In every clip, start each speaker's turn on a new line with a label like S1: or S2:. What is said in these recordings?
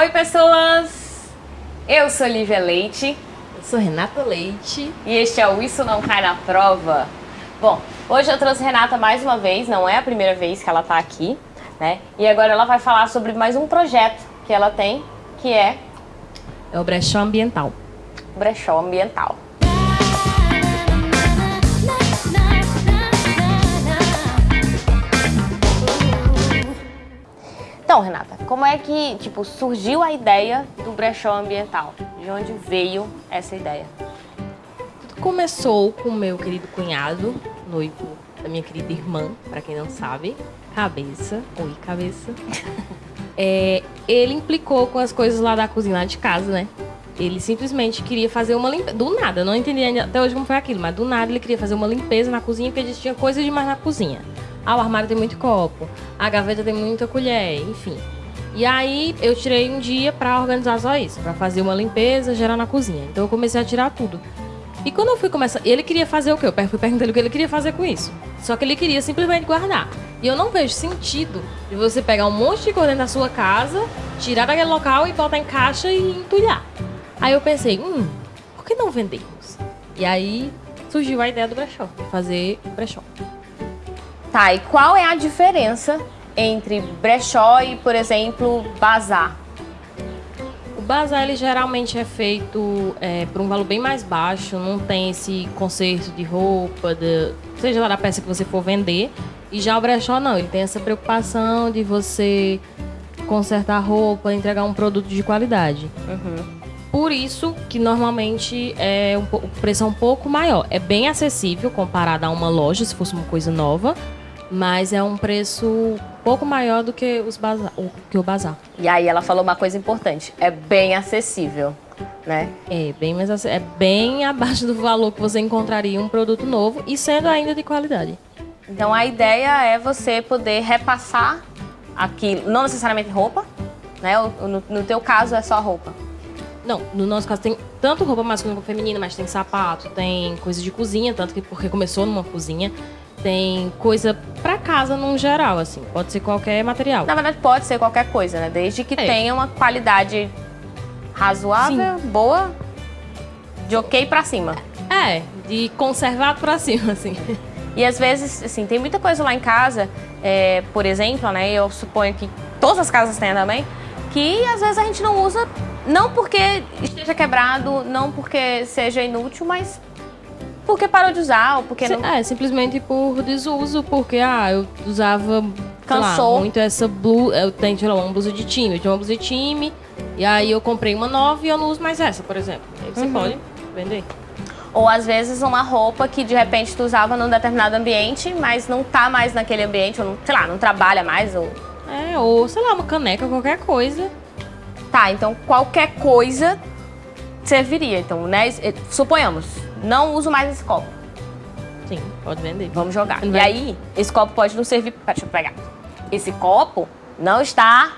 S1: Oi, pessoas! Eu sou Lívia Leite.
S2: Eu sou Renata Leite.
S1: E este é o Isso Não Cai na Prova. Bom, hoje eu trouxe Renata mais uma vez, não é a primeira vez que ela tá aqui, né? E agora ela vai falar sobre mais um projeto que ela tem, que é...
S2: É o Brechó Ambiental.
S1: Brechó Ambiental. Então, Renata, como é que tipo, surgiu a ideia do brechó ambiental? De onde veio essa ideia?
S2: Tudo começou com o meu querido cunhado, noivo da minha querida irmã, para quem não sabe, Cabeça. Oi, Cabeça. é, ele implicou com as coisas lá da cozinha, lá de casa, né? Ele simplesmente queria fazer uma limpeza. Do nada, eu não entendi até hoje como foi aquilo, mas do nada ele queria fazer uma limpeza na cozinha porque tinha coisa demais na cozinha. Ah, o armário tem muito copo, a gaveta tem muita colher, enfim. E aí eu tirei um dia para organizar só isso, para fazer uma limpeza geral na cozinha. Então eu comecei a tirar tudo. E quando eu fui começar, ele queria fazer o quê? Eu fui perguntando o que ele queria fazer com isso. Só que ele queria simplesmente guardar. E eu não vejo sentido de você pegar um monte de coisa dentro da sua casa, tirar daquele local e botar em caixa e entulhar. Aí eu pensei, hum, por que não vendemos? E aí surgiu a ideia do brechó, de fazer brechó.
S1: Tá, e qual é a diferença entre brechó e, por exemplo, bazar?
S2: O bazar ele geralmente é feito é, por um valor bem mais baixo, não tem esse conserto de roupa, de, seja lá da peça que você for vender. E já o brechó não, ele tem essa preocupação de você consertar roupa, entregar um produto de qualidade. Uhum. Por isso que normalmente é um, o preço é um pouco maior. É bem acessível comparado a uma loja, se fosse uma coisa nova mas é um preço pouco maior do que, os bazar, que o bazar.
S1: E aí ela falou uma coisa importante, é bem acessível, né?
S2: É bem, mais, é bem abaixo do valor que você encontraria um produto novo e sendo ainda de qualidade.
S1: Então a ideia é você poder repassar aquilo, não necessariamente roupa, né? No, no teu caso é só roupa.
S2: Não, no nosso caso tem tanto roupa masculina como feminina, mas tem sapato, tem coisa de cozinha, tanto que porque começou numa cozinha tem coisa para casa num geral, assim. Pode ser qualquer material.
S1: Na verdade, pode ser qualquer coisa, né? Desde que é. tenha uma qualidade razoável, Sim. boa, de ok para cima.
S2: É, de conservado para cima, assim.
S1: E às vezes, assim, tem muita coisa lá em casa, é, por exemplo, né? Eu suponho que todas as casas têm também, que às vezes a gente não usa, não porque esteja quebrado, não porque seja inútil, mas porque parou de usar ou porque não...
S2: É, simplesmente por desuso, porque, ah, eu usava, Cansou. Lá, muito essa blusa, eu tenho, sei lá, uma blusa de time, eu tinha uma blusa de time, e aí eu comprei uma nova e eu não uso mais essa, por exemplo. Aí você uhum. pode vender.
S1: Ou às vezes uma roupa que de repente tu usava num determinado ambiente, mas não tá mais naquele ambiente, ou não, sei lá, não trabalha mais, ou...
S2: É, ou sei lá, uma caneca, qualquer coisa.
S1: Tá, então qualquer coisa serviria. Então, né, suponhamos, não uso mais esse copo.
S2: Sim, pode vender.
S1: Vamos jogar. E aí, esse copo pode não servir... Deixa eu pegar. Esse copo não está...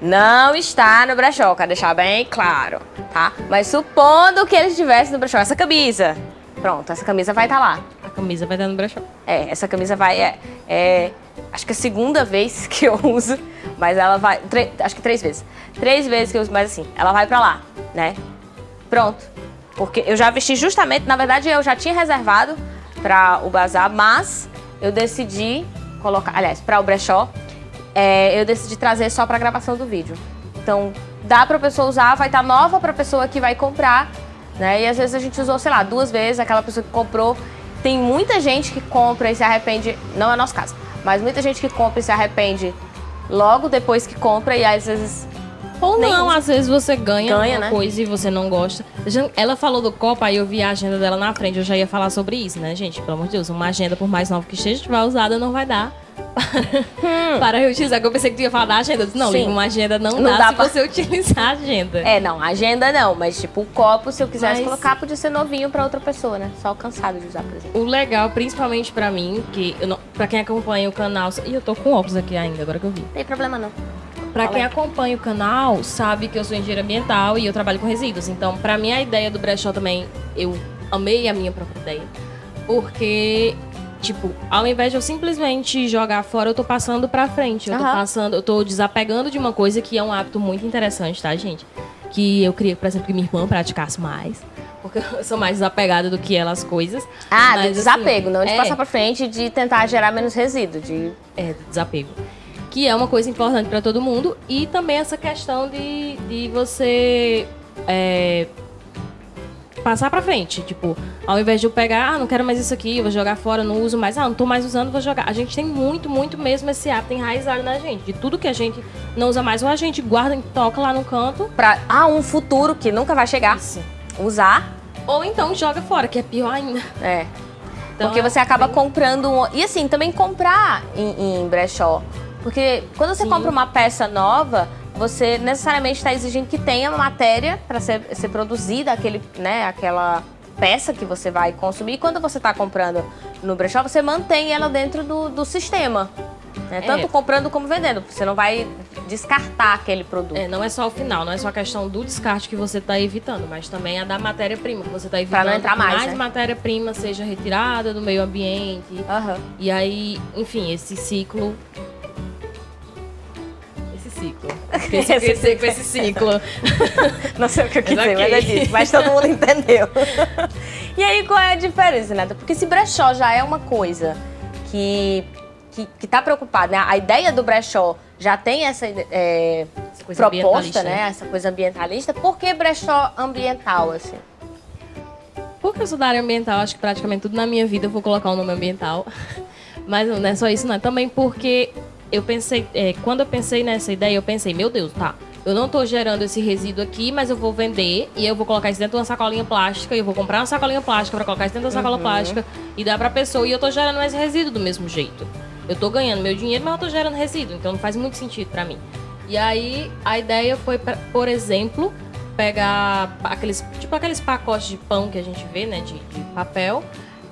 S1: Não está no brechó, quero deixar bem claro, tá? Mas supondo que ele estivesse no brechó, essa camisa, pronto, essa camisa vai estar tá lá.
S2: A camisa vai estar no brechó.
S1: É, essa camisa vai, é, é acho que é a segunda vez que eu uso, mas ela vai, acho que três vezes. Três vezes que eu uso, mas assim, ela vai pra lá, né? Pronto, porque eu já vesti justamente, na verdade eu já tinha reservado para o bazar, mas eu decidi colocar, aliás, para o brechó, é, eu decidi trazer só para gravação do vídeo. Então, dá para a pessoa usar, vai estar tá nova para a pessoa que vai comprar, né? E às vezes a gente usou, sei lá, duas vezes, aquela pessoa que comprou. Tem muita gente que compra e se arrepende, não é nosso caso, mas muita gente que compra e se arrepende logo depois que compra e às vezes
S2: ou não, às vezes você ganha, ganha uma né? coisa e você não gosta. Ela falou do copo, aí eu vi a agenda dela na frente, eu já ia falar sobre isso, né, gente? Pelo amor de Deus, uma agenda, por mais nova que esteja, estiver usada, não vai dar hum. para reutilizar. Eu pensei que tu ia falar da agenda. Disse, não, Sim. uma agenda não, não dá, dá se pra... você utilizar a agenda.
S1: É, não, agenda não, mas tipo, o copo, se eu quisesse mas... colocar, podia ser novinho para outra pessoa, né? Só cansado de usar, por exemplo.
S2: O legal, principalmente para mim, que eu não... pra quem acompanha o canal, e eu tô com óculos aqui ainda, agora que eu vi.
S1: Tem problema não.
S2: Para quem acompanha o canal, sabe que eu sou engenheira ambiental e eu trabalho com resíduos. Então, para mim, a ideia do brechó também, eu amei a minha própria ideia. Porque tipo, ao invés de eu simplesmente jogar fora, eu tô passando pra frente. Eu tô
S1: Aham.
S2: passando, eu tô desapegando de uma coisa que é um hábito muito interessante, tá, gente? Que eu queria, por exemplo, que minha irmã praticasse mais. Porque eu sou mais desapegada do que ela às coisas.
S1: Ah,
S2: Mas,
S1: do
S2: assim,
S1: desapego, não de
S2: é,
S1: passar pra frente, de tentar gerar menos resíduo. De...
S2: É, desapego. Que é uma coisa importante pra todo mundo. E também essa questão de, de você é, passar pra frente. Tipo, ao invés de eu pegar, ah, não quero mais isso aqui, vou jogar fora, não uso mais, ah, não tô mais usando, vou jogar. A gente tem muito, muito mesmo esse hábito enraizado na gente. De tudo que a gente não usa mais, ou a gente guarda e toca lá no canto.
S1: Pra, ah, um futuro que nunca vai chegar. Usar.
S2: Ou então joga fora, que é pior ainda.
S1: É.
S2: Então,
S1: Porque
S2: é
S1: você acaba
S2: bem-
S1: comprando. Um... E assim, também comprar em, em brechó. Porque quando você
S2: Sim.
S1: compra uma peça nova, você necessariamente está exigindo que tenha matéria para ser, ser produzida, aquele, né, aquela peça que você vai consumir. E quando você está comprando no brechó, você mantém ela dentro do, do sistema. né? Tanto
S2: É.
S1: comprando como vendendo. Você não vai descartar aquele produto.
S2: É, não é só o final, não é só a questão do descarte que você está evitando, mas também a da matéria-prima que você está evitando.
S1: não entrar
S2: que
S1: mais,
S2: mais
S1: né?
S2: matéria-prima seja retirada do meio ambiente.
S1: Aham.
S2: E aí, enfim, esse ciclo. Ciclo. Esse,
S1: Esse
S2: esse, esse, esse ciclo.
S1: Não sei o que eu quis
S2: Mas
S1: dizer, mas é disso. Mas todo mundo entendeu. e aí, qual é a diferença, Neta? Porque se brechó já é uma coisa que, que, que tá preocupada, né? A ideia do brechó já tem essa é,
S2: Essa
S1: proposta,
S2: ambientalista,
S1: né? Essa coisa ambientalista. Por que brechó ambiental, assim?
S2: Porque eu sou da área ambiental, acho que praticamente tudo na minha vida eu vou colocar o nome ambiental. Mas não é só isso, não. É também porque eu pensei, é, quando eu pensei nessa ideia, eu pensei, meu Deus, tá. Eu não tô gerando esse resíduo aqui, mas eu vou vender e eu vou colocar isso dentro de uma sacolinha plástica. E eu vou comprar uma sacolinha plástica pra colocar isso dentro da sacola plástica e dar pra pessoa. E eu tô gerando mais resíduo do mesmo jeito. Eu tô ganhando meu dinheiro, mas eu tô gerando resíduo. Então não faz muito sentido pra mim. E aí a ideia foi, pra, por exemplo, pegar aqueles, tipo aqueles pacotes de pão que a gente vê, né, de, de papel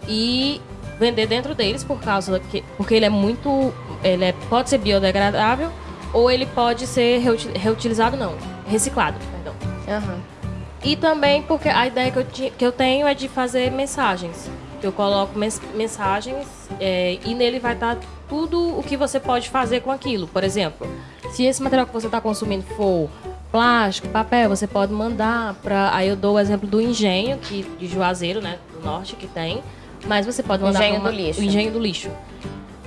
S2: e vender dentro deles por causa que porque ele é muito, ele é, pode ser biodegradável ou ele pode ser reuti- reutilizado não, reciclado, perdão.
S1: Aham.
S2: E também porque a ideia que eu, que eu tenho é de fazer mensagens. Eu coloco mens- mensagens é, e nele vai estar tudo o que você pode fazer com aquilo. Por exemplo, se esse material que você está consumindo for plástico, papel, você pode mandar para. Aí eu dou o exemplo do engenho, que, de Juazeiro, né? Do norte que tem. Mas você pode mandar
S1: Engenho
S2: pra
S1: do lixo.
S2: O engenho do lixo.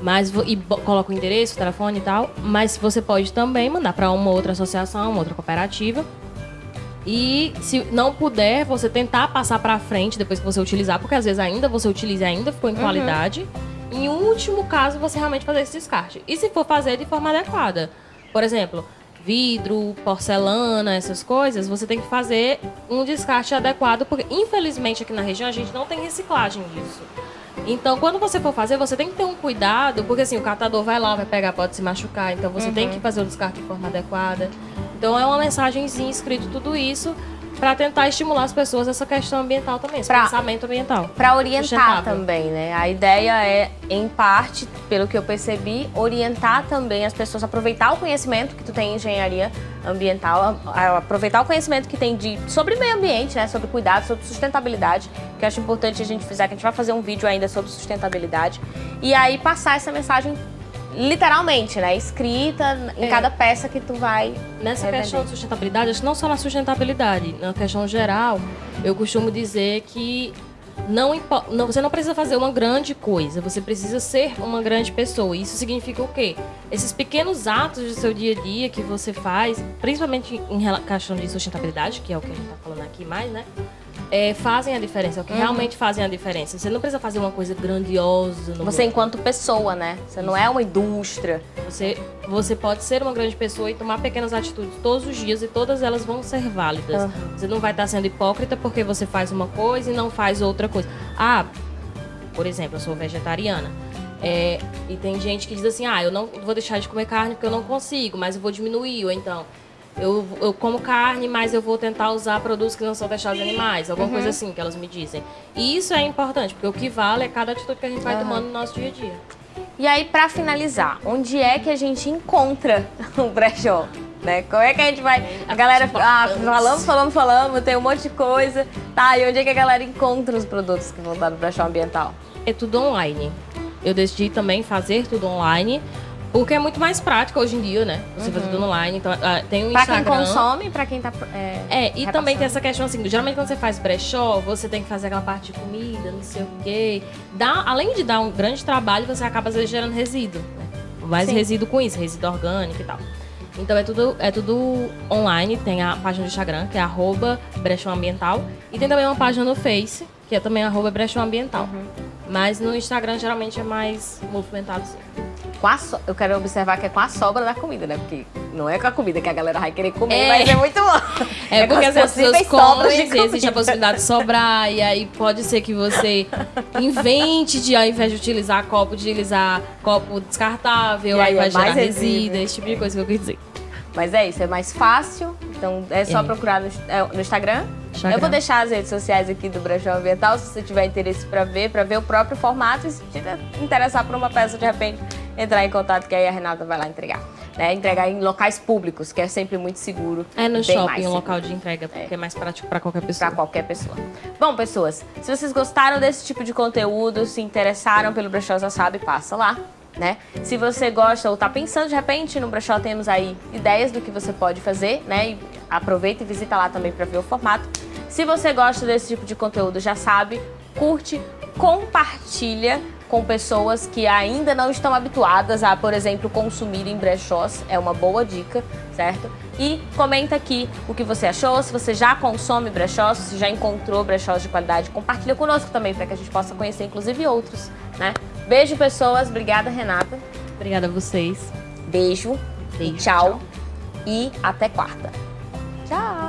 S2: Mas, e coloca o endereço, o telefone e tal. Mas você pode também mandar para uma outra associação, uma outra cooperativa. E se não puder, você tentar passar pra frente depois que você utilizar, porque às vezes ainda você utiliza e ainda ficou em qualidade. Em último caso, você realmente fazer esse descarte. E se for fazer de forma adequada. Por exemplo, vidro, porcelana, essas coisas, você tem que fazer um descarte adequado, porque infelizmente aqui na região a gente não tem reciclagem disso. Então, quando você for fazer, você tem que ter um cuidado, porque assim, o catador vai lá, vai pegar, pode se machucar, então você tem que fazer o descarte de forma adequada. Então, é uma mensagenzinha escrito tudo isso para tentar estimular as pessoas essa questão ambiental também, esse
S1: Pra-
S2: pensamento ambiental.
S1: Para orientar também, né? A ideia é, em parte, pelo que eu percebi, orientar também as pessoas a aproveitar o conhecimento que tu tem em engenharia ambiental, a- a aproveitar o conhecimento que tem de sobre meio ambiente, né? Sobre cuidado, sobre sustentabilidade, que eu acho importante a gente fizer, que a gente vai fazer um vídeo ainda sobre sustentabilidade. E aí passar essa mensagem literalmente, né? Escrita em
S2: É.
S1: cada peça que tu vai
S2: Nessa
S1: revender.
S2: questão de sustentabilidade, acho que não só na sustentabilidade, na questão geral, eu costumo dizer que não, não- você não precisa fazer uma grande coisa, você precisa ser uma grande pessoa. Isso significa o quê? Esses pequenos atos do seu dia a dia que você faz, principalmente em questão de sustentabilidade, que é o que a gente está falando aqui mais, né? É, fazem a diferença, é o que realmente fazem a diferença. Você não precisa fazer uma coisa grandiosa.
S1: Você enquanto pessoa, né? Você não é uma indústria.
S2: você, você pode ser uma grande pessoa e tomar pequenas atitudes todos os dias e todas elas vão ser válidas.
S1: Aham.
S2: Você não vai estar sendo hipócrita porque você faz uma coisa e não faz outra coisa. Ah, por exemplo, eu sou vegetariana. É, e tem gente que diz assim: ah, eu não vou deixar de comer carne porque eu não consigo, mas eu vou diminuir. Ou então, eu, eu como carne, mas eu vou tentar usar produtos que não são deixados de animais. Alguma coisa assim que elas me dizem. E isso é importante, porque o que vale é cada atitude que a gente vai
S1: Aham.
S2: tomando no nosso dia a dia.
S1: E aí, pra finalizar, onde é que a gente encontra o brechó? Né? Como é que a gente vai. A galera. Ah, falamos, falamos, falamos, tem um monte de coisa. Tá, e onde é que a galera encontra os produtos que vão estar no brechó ambiental?
S2: É tudo online. eu decidi também fazer tudo online. Porque é muito mais prático hoje em dia, né? Você fazer tudo online. Então, ah, tem o
S1: Pra
S2: Instagram.
S1: quem consome, pra quem tá. É,
S2: É, e também
S1: repassando.
S2: tem essa questão assim, geralmente quando você faz brechó, você tem que fazer aquela parte de comida, não sei o quê. Dá, além de dar um grande trabalho, você acaba às vezes gerando resíduo, né? Mais
S1: Sim.
S2: resíduo com isso, resíduo orgânico e tal. Então é tudo, é tudo online, tem a página do Instagram, que é arroba brechó ambiental, e tem também uma página no Face, que é também arroba brechó ambiental.
S1: Uhum.
S2: Mas no Instagram geralmente é mais movimentado.
S1: Com a so- Eu quero observar que é com a sobra da comida, né? Porque não é com a comida que a galera vai querer comer,
S2: É.
S1: mas é muito bom.
S2: É,
S1: com
S2: porque
S1: as
S2: as pessoas comem, existe a possibilidade de sobrar, e aí pode ser que você invente de, ao invés de utilizar copo, utilizar copo descartável,
S1: E aí
S2: aí vai
S1: é
S2: gerar
S1: mais
S2: resíduo,
S1: resíduo.
S2: esse tipo de coisa que eu quis dizer.
S1: Mas é isso, é mais fácil. Então é só
S2: É.
S1: procurar no, é, no Instagram.
S2: Instagram.
S1: Eu vou deixar as redes sociais aqui do Brechó Ambiental, se você tiver interesse pra ver, pra ver o próprio formato e se tiver interessar por uma peça, de repente, entrar em contato, que aí a Renata vai lá entregar. Né? Entregar em locais públicos, que é sempre muito seguro.
S2: É no shopping, um local de entrega, porque é, mais prático pra qualquer pessoa.
S1: Pra qualquer pessoa. Bom, pessoas, se vocês gostaram desse tipo de conteúdo, se interessaram pelo Brechó Já Sabe, passa lá, né? Se você gosta ou tá pensando de repente no Brechó, temos aí ideias do que você pode fazer, né? E aproveita e visita lá também pra ver o formato. Se você gosta desse tipo de conteúdo, já sabe, curte, compartilha com pessoas que ainda não estão habituadas a, por exemplo, consumir em brechós. É uma boa dica, certo? E comenta aqui o que você achou, se você já consome brechós, se já encontrou brechós de qualidade, compartilha conosco também para que a gente possa conhecer inclusive outros, né? Beijo, pessoas. Obrigada, Renata.
S2: Obrigada a vocês.
S1: Beijo.
S2: Beijo.
S1: E tchau.
S2: tchau.
S1: E até quarta. Tchau.